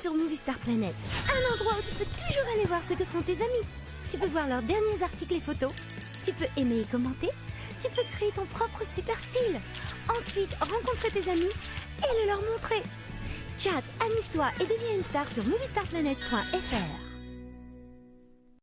sur Movie Star Planet, un endroit où tu peux toujours aller voir ce que font tes amis. Tu peux voir leurs derniers articles et photos. Tu peux aimer et commenter. Tu peux créer ton propre super style. Ensuite, rencontrer tes amis et le leur montrer. Chat, amuse-toi et deviens une star sur moviestarplanet.fr.